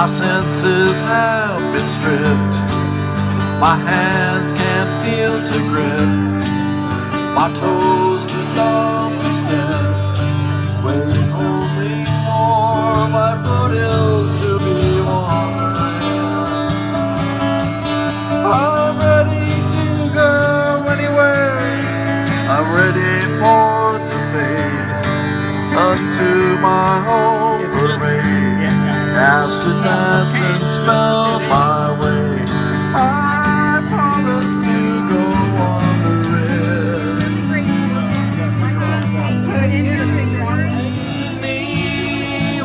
My senses have been stripped. My hands can't feel to grip. My toes too numb to step Waiting only for my foothills to be wandering I'm ready to go anywhere. I'm ready for to fade Unto my my way I promise to go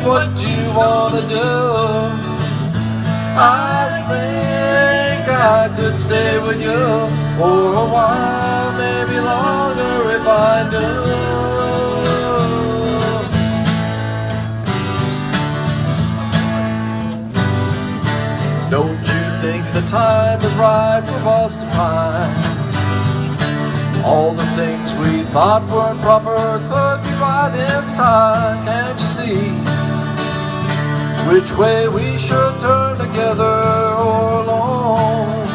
what you wanna do. I think I could stay with you for a while, maybe longer if I do. Time is right for us to find? All the things we thought weren't proper could be right in time, can't you see? Which way we should turn together or alone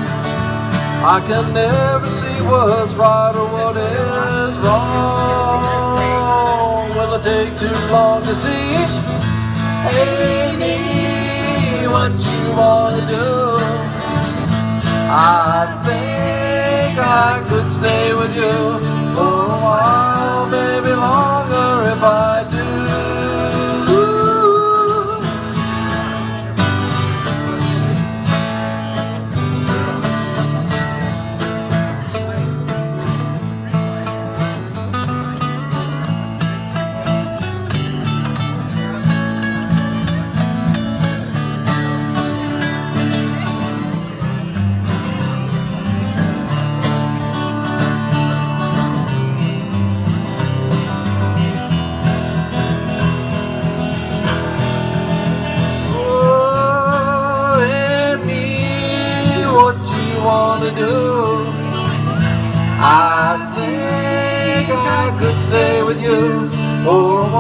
I can never see what's right or what is wrong Will it take too long to see? Me, what you wanna do? I think I could stay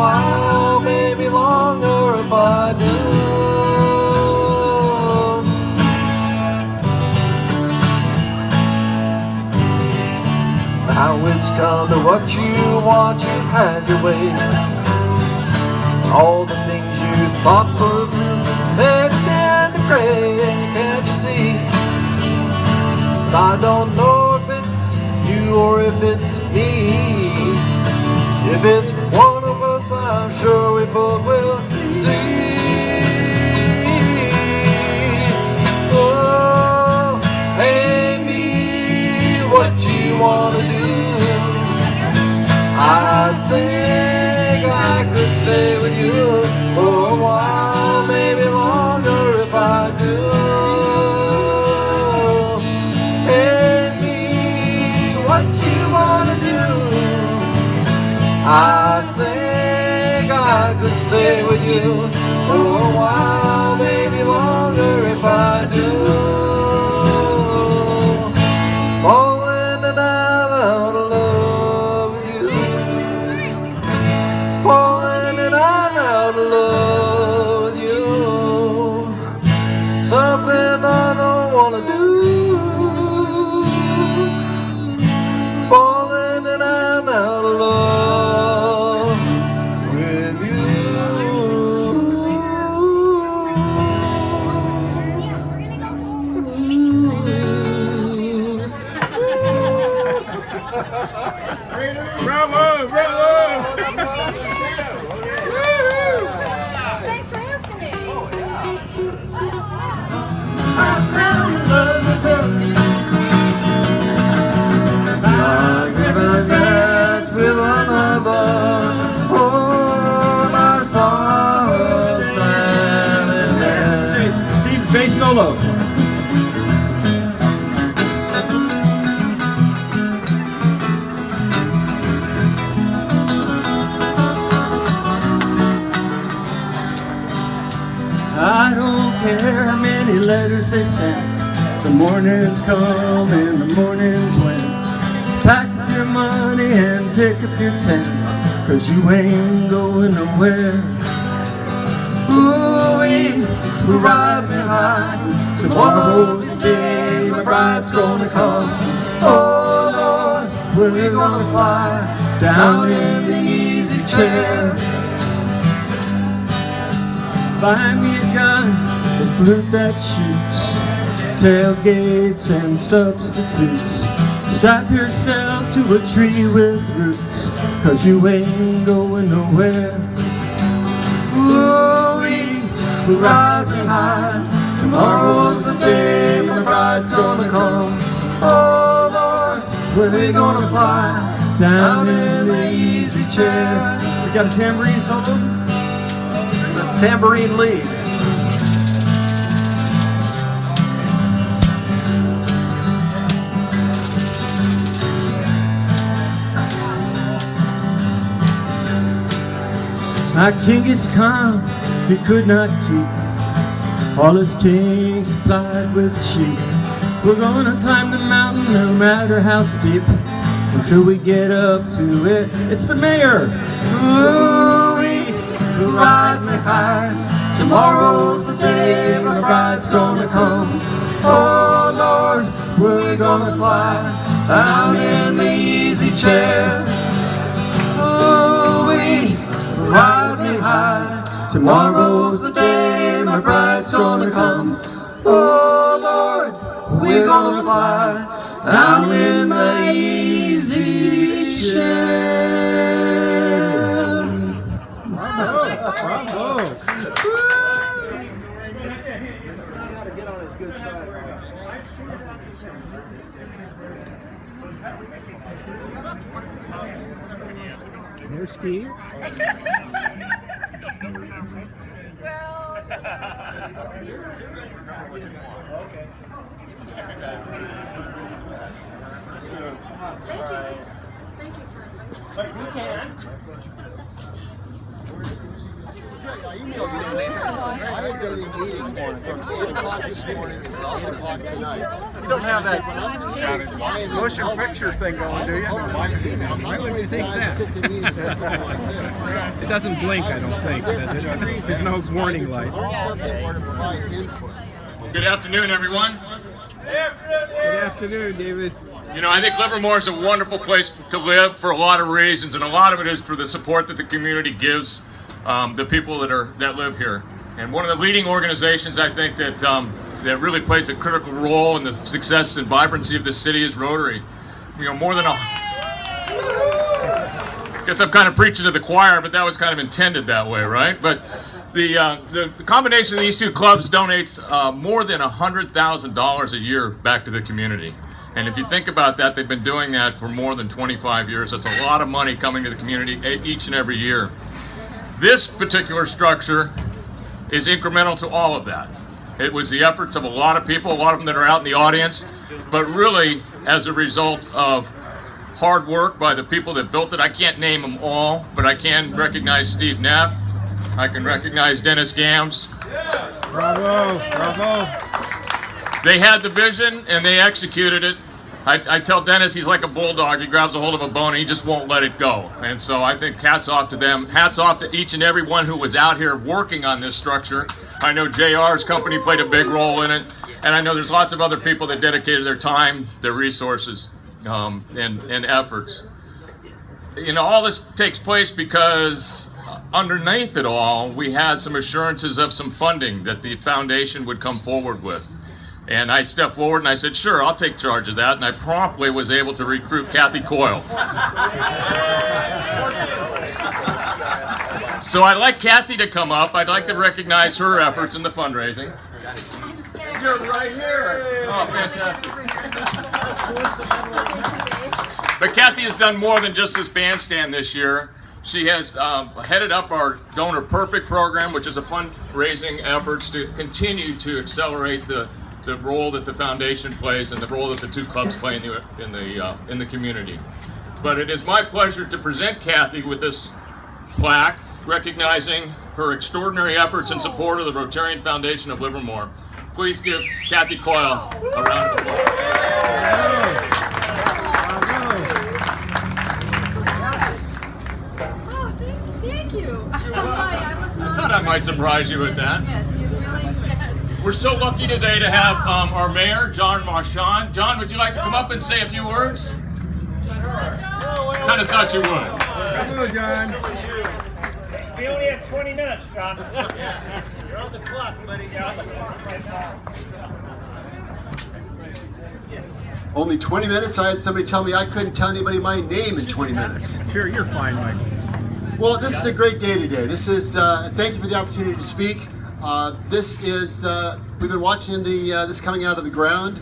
while, maybe longer if I do. Now it's come to what you want, you've had your way. All the things you thought were blue, they turned to gray, and can't you see? But I don't know if it's you or if it's me. If it's sure we both will see. Oh, hey me, what you wanna do? I think I could stay with you Bravo, bravo! They send. The mornings come and the mornings went. Pack up your money and pick up your tent. Cause you ain't going nowhere. Ooh, we ride behind. Tomorrow's the day my bride's gonna come. Oh Lord, we're gonna fly down in the easy chair. Buy me a gun, a flute that shoots, tailgates and substitutes. Strap yourself to a tree with roots, cause you ain't going nowhere. Ooh, we ride behind. Tomorrow's the day my bride's gonna come. Oh Lord, we're gonna fly down in the easy chair. We got a tambourine solo? The tambourine lead. My is Khan, he could not keep all his kings supplied with sheep. We're gonna climb the mountain no matter how steep until we get up to it. It's the mayor. We ride behind. Tomorrow's the day my bride's gonna come. Oh Lord, we're gonna fly down in the easy chair. We ride. Tomorrow's the day my bride's gonna come. Oh Lord, we're gonna fly down in the easy chair. There's Steve. Thank you Thank you for inviting me. I had been in meetings from eight o'clock this morning until eight o'clock tonight. You don't have that motion picture thing going, do you? Why would you think that? Assistant meetings are going like this. It doesn't blink, I don't think, does it? There's no warning light. Subject board to provide input. Good afternoon, everyone. Good afternoon, David. You know, I think Livermore is a wonderful place to live for a lot of reasons, and a lot of it is for the support that the community gives um, the people that are that live here. And one of the leading organizations I think that um, that really plays a critical role in the success and vibrancy of the city is Rotary. You know, more than a guess I'm kind of preaching to the choir, but that was kind of intended that way, right? But the uh, the, the combination of these two clubs donates uh, more than a hundred thousand dollars a year back to the community. And if you think about that, they've been doing that for more than 25 years. That's a lot of money coming to the community each and every year. This particular structure is incremental to all of that. It was the efforts of a lot of people, a lot of them that are out in the audience, but really as a result of hard work by the people that built it. I can't name them all, but I can recognize Steve Neff. I can recognize Dennis Gams. Bravo, bravo. They had the vision and they executed it. I, I tell Dennis he's like a bulldog. He grabs a hold of a bone and he just won't let it go. And so I think hats off to them. Hats off to each and every one who was out here working on this structure. I know JR's company played a big role in it. And I know there's lots of other people that dedicated their time, their resources, um, and, and efforts. You know, all this takes place because underneath it all, we had some assurances of some funding that the foundation would come forward with. And I stepped forward and I said, sure, I'll take charge of that. And I promptly was able to recruit Kathy Coyle. So I'd like Kathy to come up. I'd like to recognize her efforts in the fundraising. You're right here. Oh, fantastic. But Kathy has done more than just this bandstand this year. She has um, headed up our Donor Perfect program, which is a fundraising efforts to continue to accelerate the, the role that the foundation plays and the role that the two clubs play in the in the uh, in the community. But it is my pleasure to present Kathy with this plaque recognizing her extraordinary efforts in support of the Rotarian Foundation of Livermore. Please give Kathy Coyle a round of applause. Oh, thank, thank you. I. Thought I might surprise you with that. Yeah, you- We're so lucky today to have um, our mayor, John Marchand. John, would you like to come up and say a few words? Kind of thought you would. Hello, John. We only have 20 minutes, John. You're on the clock, buddy. You're on the clock right now. Only 20 minutes? I had somebody tell me I couldn't tell anybody my name in 20 minutes. Sure, you're fine, Mike. Well, this is a great day today. This is, uh, thank you for the opportunity to speak. Uh, this is, uh, we've been watching the uh, this coming out of the ground,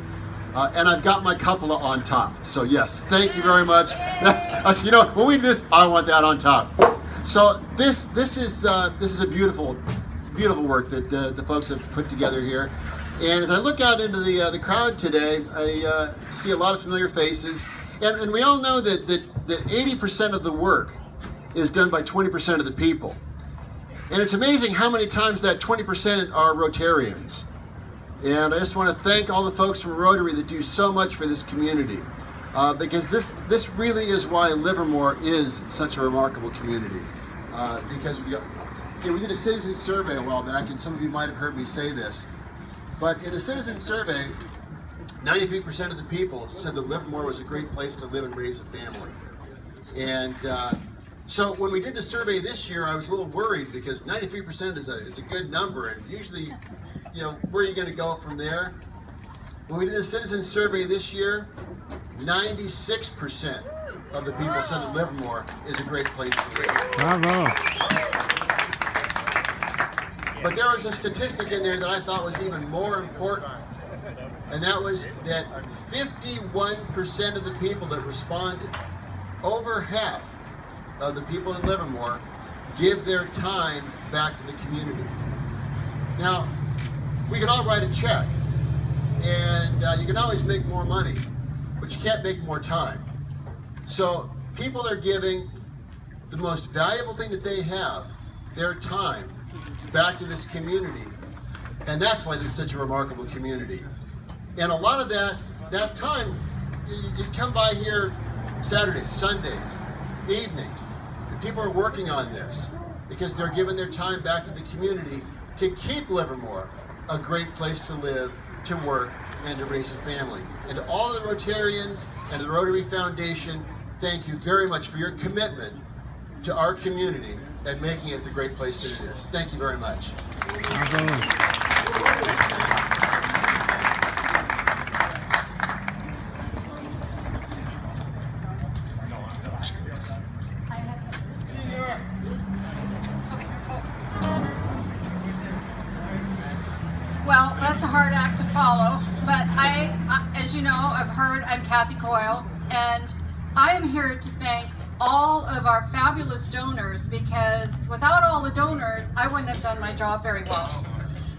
uh, and I've got my cupola on top. So yes, thank you very much. That's, you know, when we do this, I want that on top. So this this is uh, this is a beautiful, beautiful work that uh, the folks have put together here. And as I look out into the the crowd today, I see a lot of familiar faces, and, and we all know that that that 80% of the work is done by 20% of the people. And it's amazing how many times that 20% are Rotarians. And I just want to thank all the folks from Rotary that do so much for this community. Uh, because this, this really is why Livermore is such a remarkable community. Uh, because we, you know, we did a citizen survey a while back, and some of you might have heard me say this. But in a citizen survey, 93% of the people said that Livermore was a great place to live and raise a family. And uh, so when we did the survey this year, I was a little worried because 93% is a, is a good number, and usually, you know, where are you going to go from there? When we did the citizen survey this year, 96% of the people said that Livermore is a great place to live. Bravo. But there was a statistic in there that I thought was even more important, and that was that 51% of the people that responded, over half of the people in Livermore, give their time back to the community. Now, we can all write a check, and uh, you can always make more money, but you can't make more time. So people are giving the most valuable thing that they have, their time, back to this community. And that's why this is such a remarkable community. And a lot of that, that time, you, you come by here Saturdays, Sundays, evenings. And people are working on this because they're giving their time back to the community to keep Livermore a great place to live, to work, and to raise a family. And to all the Rotarians and the Rotary Foundation, thank you very much for your commitment to our community and making it the great place that it is. Thank you very much. Of our fabulous donors because without all the donors, I wouldn't have done my job very well.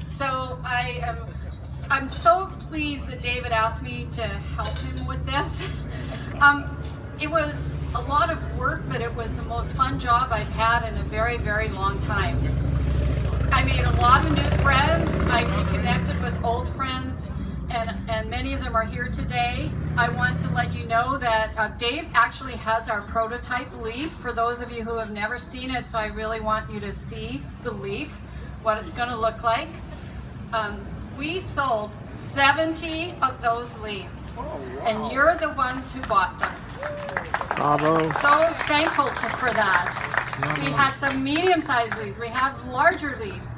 So I am, I'm so pleased that David asked me to help him with this. Um, it was a lot of work, but it was the most fun job I've had in a very, very long time. I made a lot of new friends. I reconnected with old friends, and, and many of them are here today. I want to let you know that uh, Dave actually has our prototype leaf for those of you who have never seen it, so I really want you to see the leaf, what it's going to look like. Um, we sold 70 of those leaves, and you're the ones who bought them Bravo. so thankful to, for that. We had some medium-sized leaves. We have larger leaves.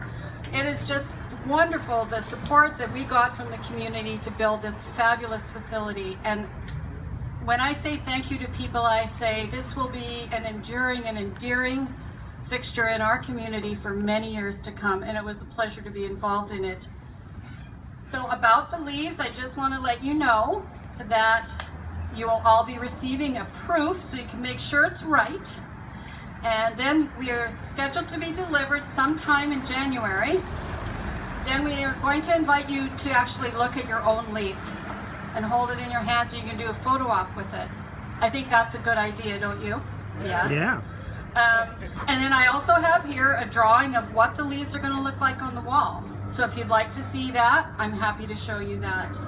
It is just wonderful the support that we got from the community to build this fabulous facility. And when I say thank you to people, I say this will be an enduring and endearing fixture in our community for many years to come. And it was a pleasure to be involved in it. So about the leaves, I just want to let you know that you will all be receiving a proof so you can make sure it's right. And then we are scheduled to be delivered sometime in January. Then we are going to invite you to actually look at your own leaf and hold it in your hands so you can do a photo op with it. I think that's a good idea, don't you? Yes. Yeah. Um, and then I also have here a drawing of what the leaves are going to look like on the wall. So if you'd like to see that, I'm happy to show you that.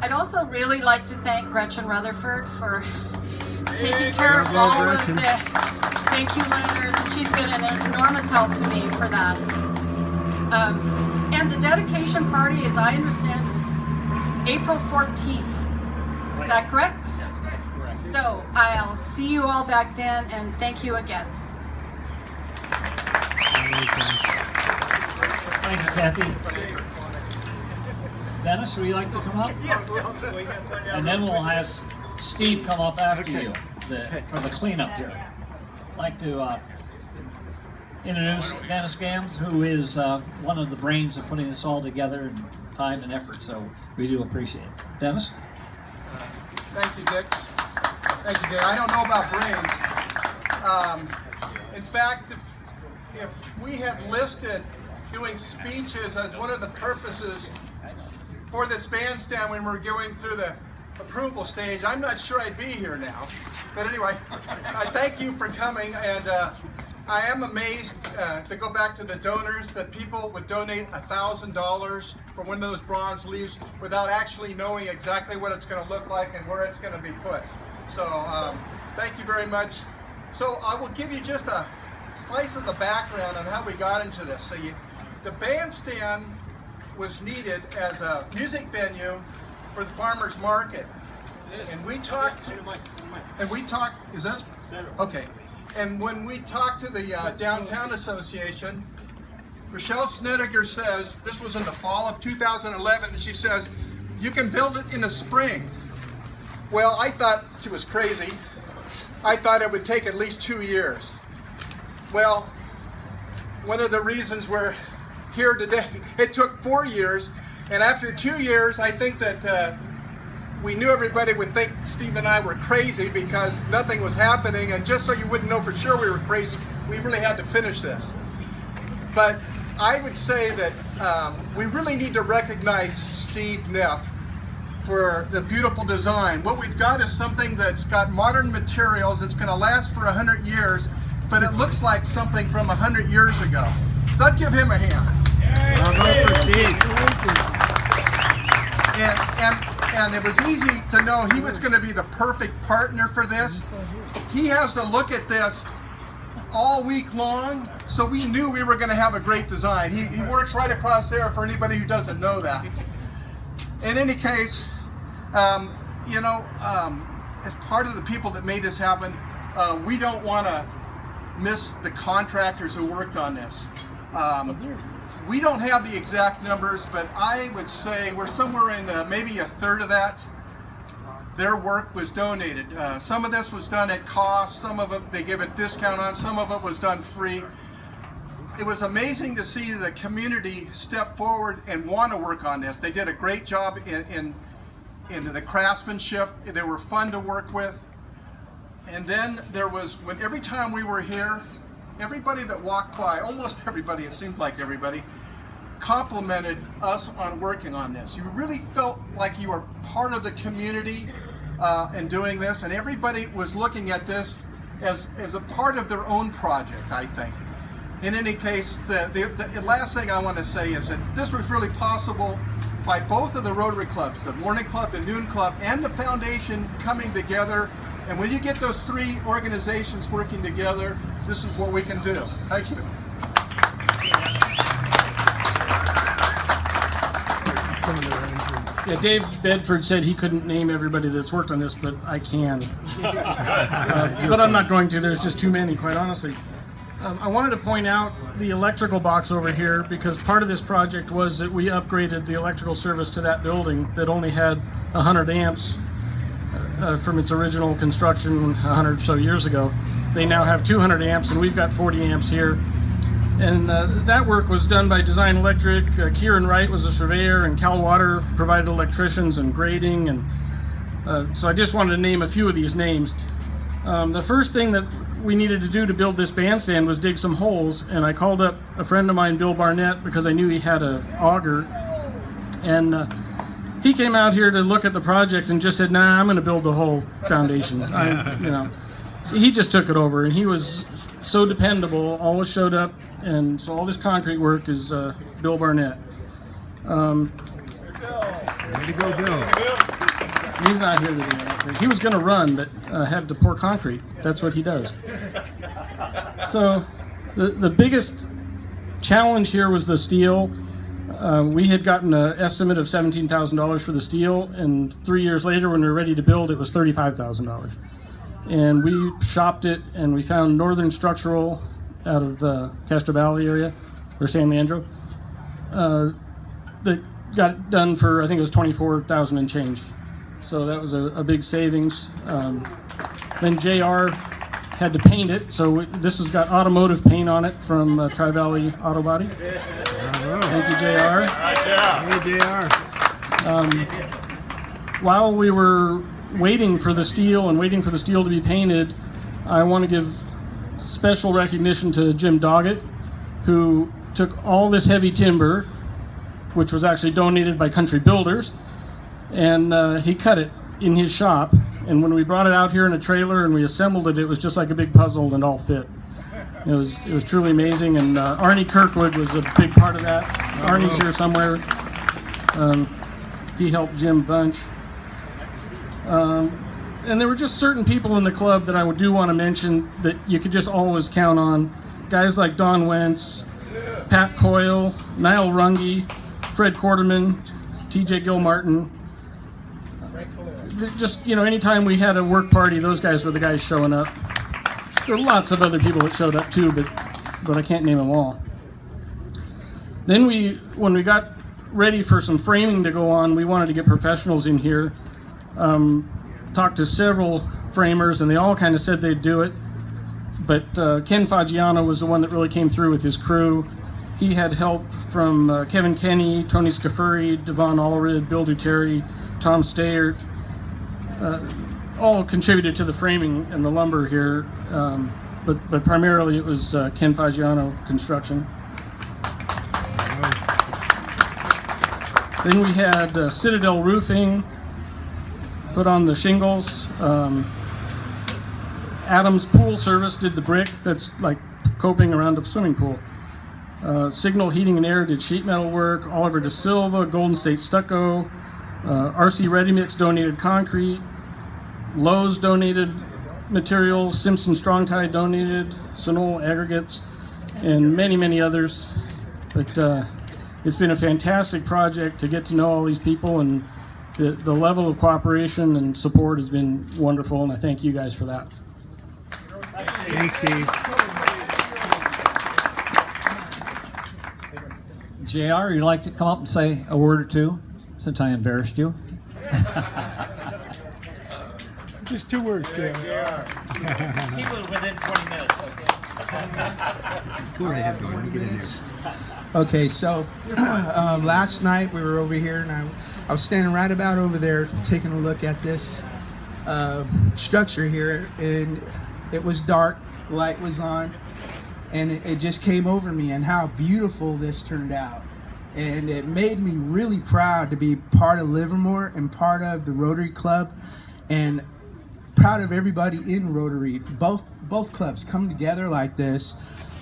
I'd also really like to thank Gretchen Rutherford for taking care of Bravo, all of the thank you letters, and she's been an enormous help to me for that. Um, and And the dedication party, as I understand, is April 14th. Is that correct? That's correct. So I'll see you all back then and thank you again. Thank you, Kathy. Dennis, would you like to come up? And then we'll have Steve come up after you the, for the cleanup here. I'd like to uh, introduce Dennis Gams, who is uh, one of the brains of putting this all together and time and effort, so we do appreciate it. Dennis? Thank you, Dick. Thank you, Dick. I don't know about brains. Um, in fact, if, if we had listed doing speeches as one of the purposes for this bandstand when we're going through the approval stage, I'm not sure I'd be here now. But anyway, I thank you for coming, and uh, I am amazed uh, to go back to the donors that people would donate $1,000 for one of those bronze leaves without actually knowing exactly what it's going to look like and where it's going to be put. So um, thank you very much. So I will give you just a slice of the background on how we got into this. So you, the bandstand was needed as a music venue for the farmers market. And we talked, and we talked, is that, okay. And when we talked to the uh, Downtown Association, Rochelle Snedeker says, this was in the fall of 2011, and she says, you can build it in the spring. Well, I thought she was crazy. I thought it would take at least two years. Well, one of the reasons we're here today, it took four years, and after two years, I think that uh, we knew everybody would think Steve and I were crazy because nothing was happening, and just so you wouldn't know for sure we were crazy, we really had to finish this. But I would say that um, we really need to recognize Steve Neff for the beautiful design. What we've got is something that's got modern materials, it's going to last for 100 years, but it looks like something from 100 years ago. So I'd give him a hand. Bravo for Steve. And, and, it was easy to know he was going to be the perfect partner for this. He has to look at this all week long, so we knew we were going to have a great design. He, he works right across there for anybody who doesn't know that. In any case, um, you know, um, as part of the people that made this happen, uh, we don't want to miss the contractors who worked on this. Um, we don't have the exact numbers, but I would say we're somewhere in uh, maybe a third of that. Their work was donated. Uh, some of this was done at cost, some of it they give a discount on, some of it was done free. It was amazing to see the community step forward and want to work on this. They did a great job in, in, in the craftsmanship. They were fun to work with. And then there was, when every time we were here, everybody that walked by, almost everybody, it seemed like everybody, complimented us on working on this. You really felt like you were part of the community uh, in doing this, and everybody was looking at this as, as a part of their own project, I think. In any case, the, the, the last thing I want to say is that this was really possible by both of the Rotary clubs, the Morning Club, the Noon Club, and the Foundation coming together. And when you get those three organizations working together, this is what we can do. Thank you. Yeah, Dave Bedford said he couldn't name everybody that's worked on this, but I can. Uh, but I'm not going to. There's just too many, quite honestly. Um, I wanted to point out the electrical box over here because part of this project was that we upgraded the electrical service to that building that only had 100 amps uh, from its original construction 100 or so years ago. They now have 200 amps and we've got 40 amps here. And uh, that work was done by Design Electric. Uh, Kieran Wright was a surveyor, and Cal Water provided electricians and grading. And uh, so I just wanted to name a few of these names. Um, the first thing that we needed to do to build this bandstand was dig some holes, and I called up a friend of mine, Bill Barnett, because I knew he had an auger. And uh, he came out here to look at the project and just said, "Nah, I'm going to build the whole foundation." I, you know, so he just took it over, and he was so dependable. Always showed up, and so all this concrete work is uh, Bill Barnett. Um, Way to go, Bill. he's not here today. I don't think. He was going to run, but uh, had to pour concrete. That's what he does. So, the the biggest challenge here was the steel. Uh, we had gotten an estimate of $17,000 for the steel, and three years later, when we were ready to build, it was $35,000. And we shopped it, and we found Northern Structural out of uh, Castro Valley area, or San Leandro, uh, that got done for, I think it was 24000 and change. So that was a, a big savings. Um, then JR had to paint it, so this has got automotive paint on it from uh, Tri Valley Auto Body. Thank you, JR. Hey, JR. Um, while we were waiting for the steel and waiting for the steel to be painted, I want to give special recognition to Jim Doggett, who took all this heavy timber, which was actually donated by Country Builders, and uh, he cut it in his shop. And when we brought it out here in a trailer and we assembled it, it was just like a big puzzle and all fit. It was it was truly amazing, and uh, Arnie Kirkwood was a big part of that. Arnie's here somewhere. Um, he helped Jim Bunch. Um, and there were just certain people in the club that I do want to mention that you could just always count on. Guys like Don Wentz, Pat Coyle, Niall Runge, Fred Quarterman, TJ Gilmartin. Just, you know, anytime we had a work party, those guys were the guys showing up. There are lots of other people that showed up too, but, but I can't name them all. Then we, when we got ready for some framing to go on, we wanted to get professionals in here. Um, talked to several framers, and they all kind of said they'd do it. But uh, Ken Fagiano was the one that really came through with his crew. He had help from uh, Kevin Kenny, Tony Scafuri, Devon Allred, Bill Duterte, Tom Stayert. Uh, all contributed to the framing and the lumber here, um, but, but primarily it was uh, Ken Fagiano Construction. Then we had uh, Citadel Roofing put on the shingles. Um, Adams Pool Service did the brick that's like coping around a swimming pool. Uh, Signal Heating and Air did sheet metal work. Oliver De Silva, Golden State Stucco. Uh, RC Ready Mix donated concrete. Lowe's donated materials. Simpson Strong Tie donated. Sunol aggregates, and many, many others. But uh, it's been a fantastic project to get to know all these people, and the, the level of cooperation and support has been wonderful, and I thank you guys for that. Thanks, Steve. JR, you'd like to come up and say a word or two since I embarrassed you? Just two words, JR. Keep it within 20 minutes, okay? Go right ahead, Gordon. Get in there. Okay, so um, last night we were over here, and I, I was standing right about over there taking a look at this uh, structure here, and it was dark, light was on, and it, it just came over me and how beautiful this turned out. And it made me really proud to be part of Livermore and part of the Rotary Club, and proud of everybody in Rotary. Both both clubs come together like this.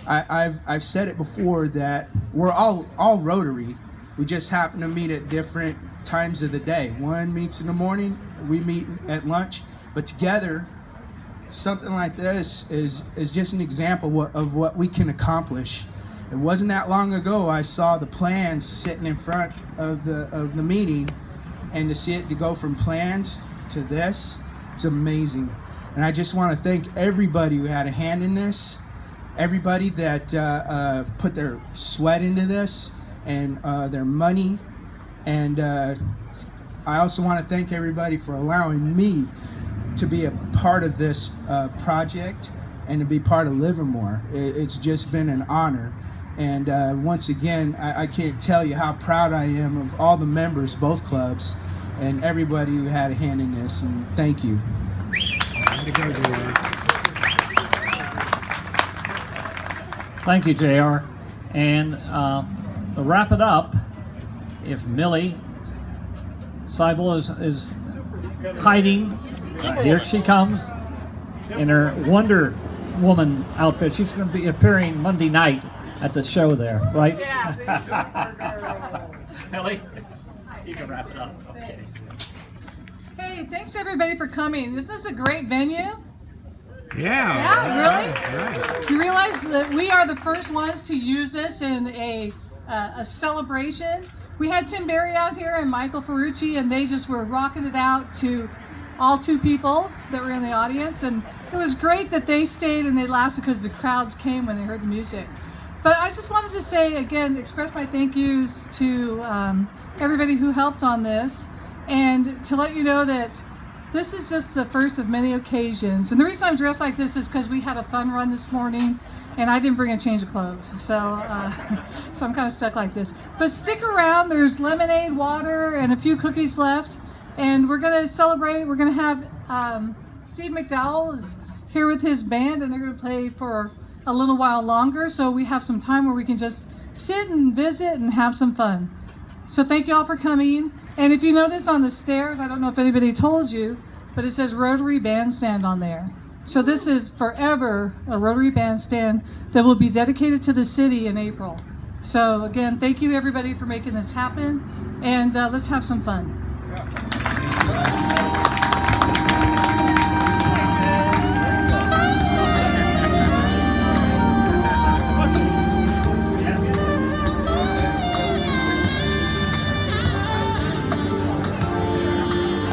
I, I've I've said it before that we're all all Rotary. We just happen to meet at different times of the day. One meets in the morning, we meet at lunch, but together, something like this is is just an example of what we can accomplish. It wasn't that long ago I saw the plans sitting in front of the of the meeting, and to see it to go from plans to this, it's amazing. And I just want to thank everybody who had a hand in this, everybody that uh, uh, put their sweat into this and uh, their money. And uh, I also want to thank everybody for allowing me to be a part of this uh, project and to be part of Livermore. It, it's just been an honor. And uh, once again, I, I can't tell you how proud I am of all the members, both clubs, and everybody who had a hand in this. And thank you. Way to go, JR. Thank you, JR. And uh, to wrap it up, if Millie Seibel is, is hiding, uh, here she comes in her Wonder Woman outfit. She's going to be appearing Monday night at the show there, right? Yeah. Millie, you can wrap it up. Hey, thanks everybody for coming. This is a great venue. Yeah. Yeah, really? Right. You realize that we are the first ones to use this in a uh, a celebration. We had Tim Berry out here and Michael Ferrucci, and they just were rocking it out to all two people that were in the audience. And it was great that they stayed and they lasted because the crowds came when they heard the music. But I just wanted to say again, express my thank yous to um, everybody who helped on this, and to let you know that this is just the first of many occasions. And the reason I'm dressed like this is because we had a fun run this morning, and I didn't bring a change of clothes, so uh, so I'm kind of stuck like this. But stick around. There's lemonade, water, and a few cookies left, and we're gonna celebrate. We're gonna have um, Steve McDowell is here with his band, and they're gonna play for a little while longer. So we have some time where we can just sit and visit and have some fun. So thank you all for coming. And if you notice on the stairs, I don't know if anybody told you, but it says Rotary Bandstand on there. So this is forever a Rotary Bandstand that will be dedicated to the city in April. So again, thank you everybody for making this happen, and uh, let's have some fun.